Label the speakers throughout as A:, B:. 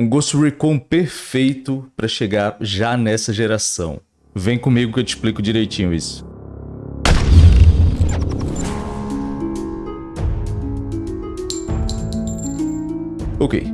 A: Um Ghost Recon perfeito para chegar já nessa geração. Vem comigo que eu te explico direitinho isso. Ok,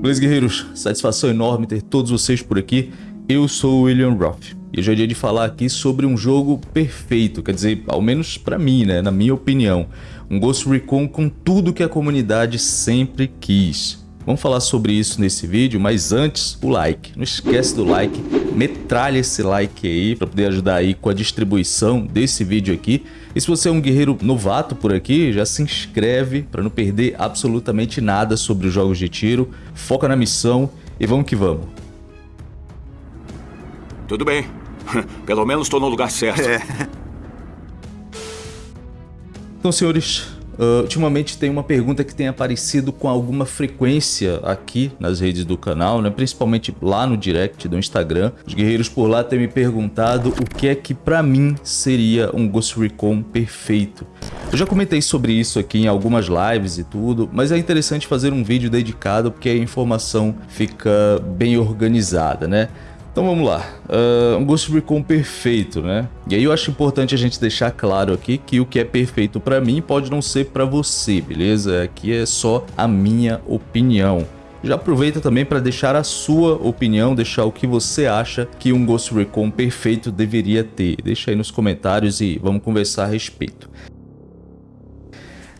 A: beleza guerreiros, satisfação enorme ter todos vocês por aqui. Eu sou o William Roth e hoje é dia de falar aqui sobre um jogo perfeito, quer dizer, ao menos para mim, né, na minha opinião. Um Ghost Recon com tudo que a comunidade sempre quis. Vamos falar sobre isso nesse vídeo, mas antes, o like. Não esquece do like, metralha esse like aí para poder ajudar aí com a distribuição desse vídeo aqui. E se você é um guerreiro novato por aqui, já se inscreve para não perder absolutamente nada sobre os jogos de tiro. Foca na missão e vamos que vamos.
B: Tudo bem. Pelo menos estou no lugar certo. É.
A: Então, senhores, Uh, ultimamente tem uma pergunta que tem aparecido com alguma frequência aqui nas redes do canal, né? principalmente lá no direct do Instagram. Os guerreiros por lá têm me perguntado o que é que para mim seria um Ghost Recon perfeito. Eu já comentei sobre isso aqui em algumas lives e tudo, mas é interessante fazer um vídeo dedicado porque a informação fica bem organizada, né? Então vamos lá, uh, um Ghost Recon perfeito, né? E aí eu acho importante a gente deixar claro aqui que o que é perfeito para mim pode não ser para você, beleza? Aqui é só a minha opinião. Já aproveita também para deixar a sua opinião, deixar o que você acha que um Ghost Recon perfeito deveria ter. Deixa aí nos comentários e vamos conversar a respeito.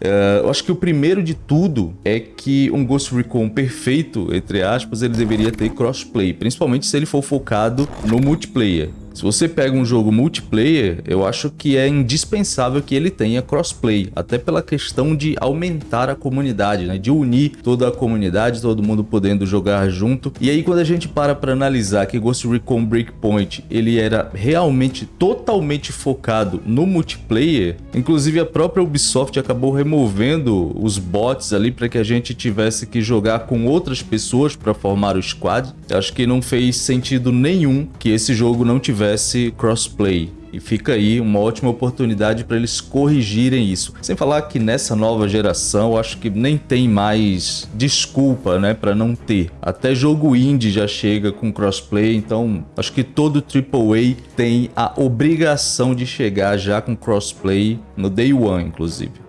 A: Uh, eu acho que o primeiro de tudo é que um Ghost Recon perfeito, entre aspas, ele deveria ter crossplay, principalmente se ele for focado no multiplayer. Se você pega um jogo multiplayer, eu acho que é indispensável que ele tenha crossplay, até pela questão de aumentar a comunidade, né? de unir toda a comunidade, todo mundo podendo jogar junto. E aí quando a gente para para analisar que Ghost Recon Breakpoint ele era realmente totalmente focado no multiplayer, inclusive a própria Ubisoft acabou removendo os bots ali para que a gente tivesse que jogar com outras pessoas para formar o squad. Eu acho que não fez sentido nenhum que esse jogo não tivesse tivesse crossplay. E fica aí uma ótima oportunidade para eles corrigirem isso. Sem falar que nessa nova geração, acho que nem tem mais desculpa, né, para não ter. Até jogo indie já chega com crossplay, então acho que todo AAA tem a obrigação de chegar já com crossplay no day one, inclusive.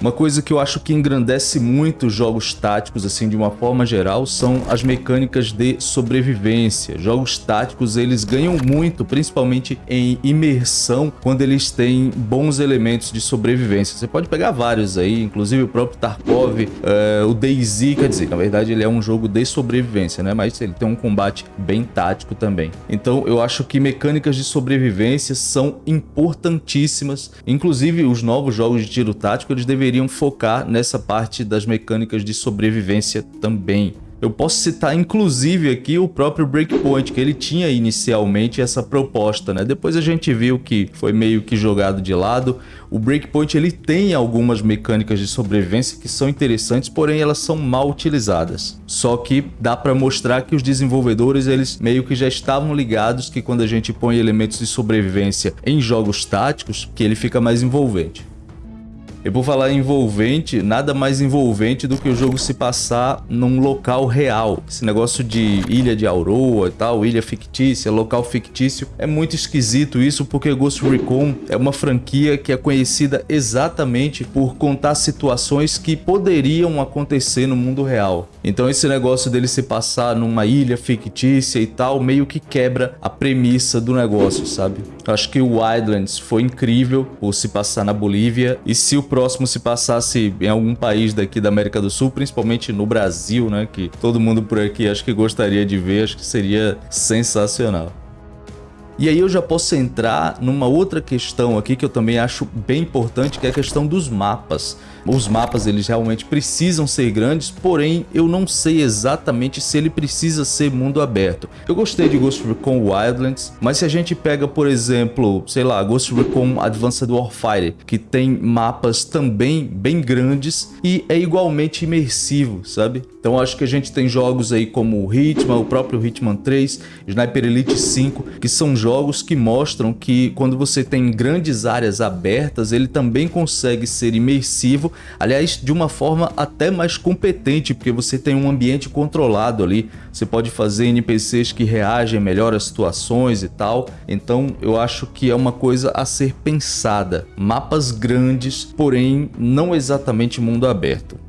A: Uma coisa que eu acho que engrandece muito os jogos táticos, assim, de uma forma geral, são as mecânicas de sobrevivência. Jogos táticos, eles ganham muito, principalmente em imersão, quando eles têm bons elementos de sobrevivência. Você pode pegar vários aí, inclusive o próprio Tarkov, é, o DayZ, quer dizer, na verdade ele é um jogo de sobrevivência, né? Mas ele tem um combate bem tático também. Então eu acho que mecânicas de sobrevivência são importantíssimas. Inclusive os novos jogos de tiro tático, eles deveriam deveriam focar nessa parte das mecânicas de sobrevivência também. Eu posso citar inclusive aqui o próprio Breakpoint, que ele tinha inicialmente essa proposta, né? Depois a gente viu que foi meio que jogado de lado. O Breakpoint ele tem algumas mecânicas de sobrevivência que são interessantes, porém elas são mal utilizadas. Só que dá para mostrar que os desenvolvedores eles meio que já estavam ligados que quando a gente põe elementos de sobrevivência em jogos táticos, que ele fica mais envolvente. E por falar envolvente, nada mais envolvente do que o jogo se passar num local real. Esse negócio de ilha de Aurora e tal, ilha fictícia, local fictício, é muito esquisito isso porque Ghost Recon é uma franquia que é conhecida exatamente por contar situações que poderiam acontecer no mundo real. Então esse negócio dele se passar numa ilha fictícia e tal, meio que quebra a premissa do negócio, sabe? Acho que o Wildlands foi incrível por se passar na Bolívia e se o próximo se passasse em algum país daqui da América do Sul, principalmente no Brasil, né, que todo mundo por aqui acho que gostaria de ver, acho que seria sensacional. E aí eu já posso entrar numa outra questão aqui que eu também acho bem importante, que é a questão dos mapas. Os mapas eles realmente precisam ser grandes, porém eu não sei exatamente se ele precisa ser mundo aberto. Eu gostei de Ghost Recon Wildlands, mas se a gente pega, por exemplo, sei lá, Ghost Recon Advanced Warfighter, que tem mapas também bem grandes e é igualmente imersivo, sabe? Então acho que a gente tem jogos aí como o Hitman, o próprio Hitman 3, Sniper Elite 5, que são jogos que mostram que quando você tem grandes áreas abertas, ele também consegue ser imersivo Aliás, de uma forma até mais competente, porque você tem um ambiente controlado ali. Você pode fazer NPCs que reagem melhor às situações e tal. Então eu acho que é uma coisa a ser pensada. Mapas grandes, porém não exatamente mundo aberto.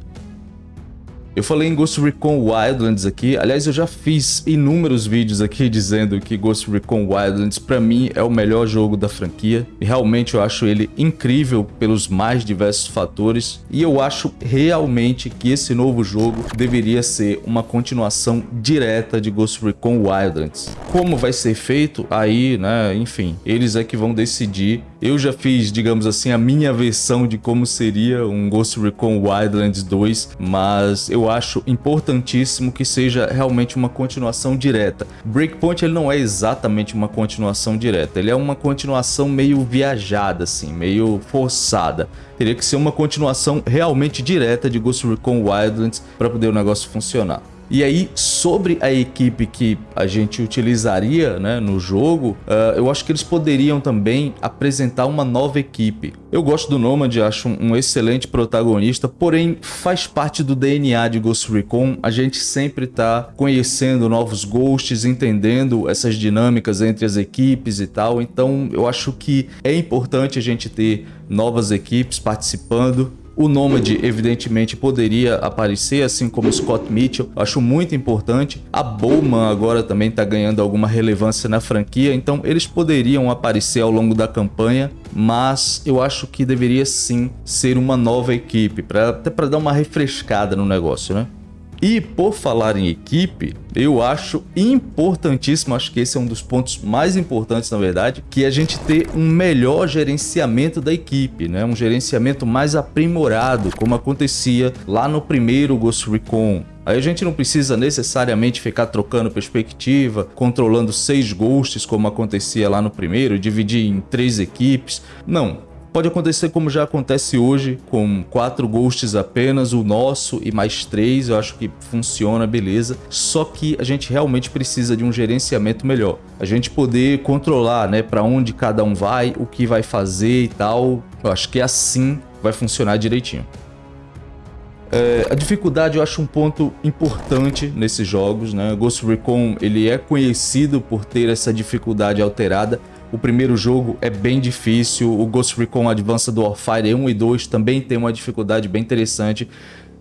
A: Eu falei em Ghost Recon Wildlands aqui, aliás eu já fiz inúmeros vídeos aqui dizendo que Ghost Recon Wildlands para mim é o melhor jogo da franquia e realmente eu acho ele incrível pelos mais diversos fatores e eu acho realmente que esse novo jogo deveria ser uma continuação direta de Ghost Recon Wildlands. Como vai ser feito aí, né, enfim, eles é que vão decidir. Eu já fiz, digamos assim, a minha versão de como seria um Ghost Recon Wildlands 2, mas eu acho importantíssimo que seja realmente uma continuação direta. Breakpoint ele não é exatamente uma continuação direta, ele é uma continuação meio viajada, assim, meio forçada. Teria que ser uma continuação realmente direta de Ghost Recon Wildlands para poder o negócio funcionar. E aí, sobre a equipe que a gente utilizaria né, no jogo, uh, eu acho que eles poderiam também apresentar uma nova equipe. Eu gosto do Nomad, acho um, um excelente protagonista, porém faz parte do DNA de Ghost Recon, a gente sempre tá conhecendo novos Ghosts, entendendo essas dinâmicas entre as equipes e tal, então eu acho que é importante a gente ter novas equipes participando o Nômade, evidentemente, poderia aparecer, assim como Scott Mitchell. Acho muito importante. A Bowman agora também está ganhando alguma relevância na franquia, então eles poderiam aparecer ao longo da campanha, mas eu acho que deveria sim ser uma nova equipe, pra, até para dar uma refrescada no negócio, né? E por falar em equipe, eu acho importantíssimo, acho que esse é um dos pontos mais importantes na verdade, que a gente ter um melhor gerenciamento da equipe, né? um gerenciamento mais aprimorado, como acontecia lá no primeiro Ghost Recon. Aí a gente não precisa necessariamente ficar trocando perspectiva, controlando seis ghosts como acontecia lá no primeiro, dividir em três equipes. Não, Pode acontecer como já acontece hoje, com quatro ghosts apenas, o nosso e mais três, eu acho que funciona, beleza. Só que a gente realmente precisa de um gerenciamento melhor. A gente poder controlar, né, para onde cada um vai, o que vai fazer e tal. Eu acho que assim vai funcionar direitinho. É, a dificuldade eu acho um ponto importante nesses jogos, né? Ghost Recon ele é conhecido por ter essa dificuldade alterada, o primeiro jogo é bem difícil, o Ghost Recon Advanced Warfare 1 e 2 também tem uma dificuldade bem interessante.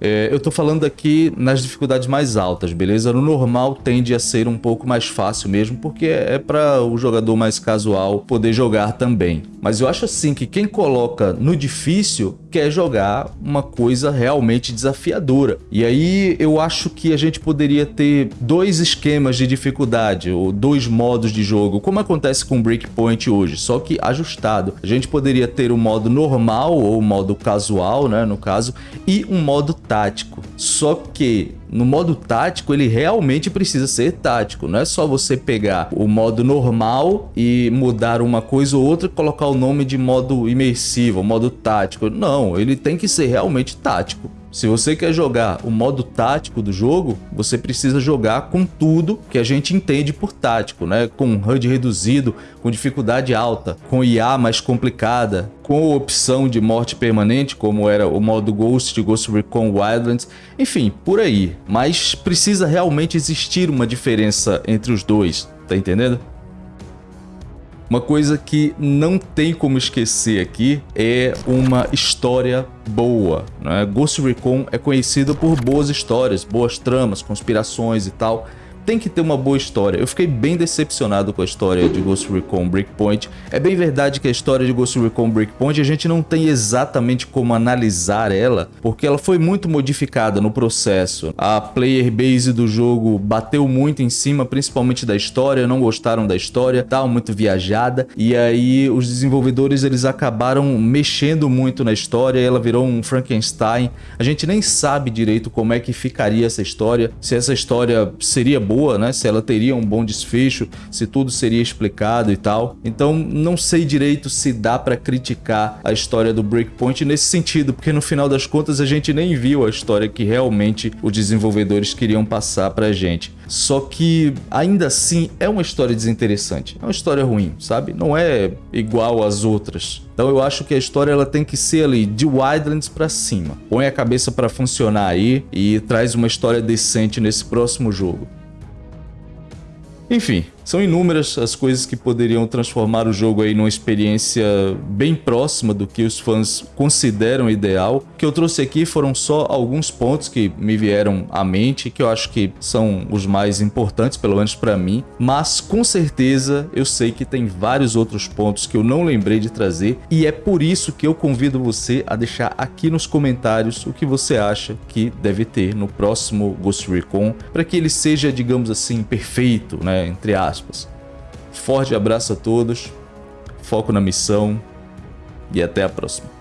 A: É, eu tô falando aqui nas dificuldades mais altas, beleza? No normal tende a ser um pouco mais fácil mesmo, porque é para o jogador mais casual poder jogar também. Mas eu acho assim que quem coloca no difícil quer jogar uma coisa realmente desafiadora. E aí eu acho que a gente poderia ter dois esquemas de dificuldade, ou dois modos de jogo, como acontece com Breakpoint hoje, só que ajustado. A gente poderia ter o modo normal, ou o modo casual, né, no caso, e um modo tático. Só que no modo tático, ele realmente precisa ser tático. Não é só você pegar o modo normal e mudar uma coisa ou outra e colocar o nome de modo imersivo, modo tático. Não, ele tem que ser realmente tático. Se você quer jogar o modo tático do jogo, você precisa jogar com tudo que a gente entende por tático, né? Com HUD reduzido, com dificuldade alta, com IA mais complicada, com opção de morte permanente, como era o modo Ghost de Ghost Recon Wildlands, enfim, por aí. Mas precisa realmente existir uma diferença entre os dois, tá entendendo? Uma coisa que não tem como esquecer aqui é uma história boa. Né? Ghost Recon é conhecido por boas histórias, boas tramas, conspirações e tal tem que ter uma boa história. Eu fiquei bem decepcionado com a história de Ghost Recon Breakpoint. É bem verdade que a história de Ghost Recon Breakpoint a gente não tem exatamente como analisar ela, porque ela foi muito modificada no processo. A player base do jogo bateu muito em cima, principalmente da história, não gostaram da história, estava muito viajada, e aí os desenvolvedores eles acabaram mexendo muito na história, ela virou um Frankenstein. A gente nem sabe direito como é que ficaria essa história, se essa história seria boa boa, né? Se ela teria um bom desfecho, se tudo seria explicado e tal. Então, não sei direito se dá para criticar a história do Breakpoint nesse sentido, porque no final das contas a gente nem viu a história que realmente os desenvolvedores queriam passar pra gente. Só que ainda assim é uma história desinteressante, é uma história ruim, sabe? Não é igual às outras. Então eu acho que a história ela tem que ser ali de Wildlands para cima. Põe a cabeça para funcionar aí e traz uma história decente nesse próximo jogo. Enfim, são inúmeras as coisas que poderiam transformar o jogo aí numa experiência bem próxima do que os fãs consideram ideal. O que eu trouxe aqui foram só alguns pontos que me vieram à mente, que eu acho que são os mais importantes, pelo menos para mim, mas com certeza eu sei que tem vários outros pontos que eu não lembrei de trazer e é por isso que eu convido você a deixar aqui nos comentários o que você acha que deve ter no próximo Ghost Recon para que ele seja, digamos assim, perfeito, né, entre aspas aspas. Forte abraço a todos, foco na missão e até a próxima.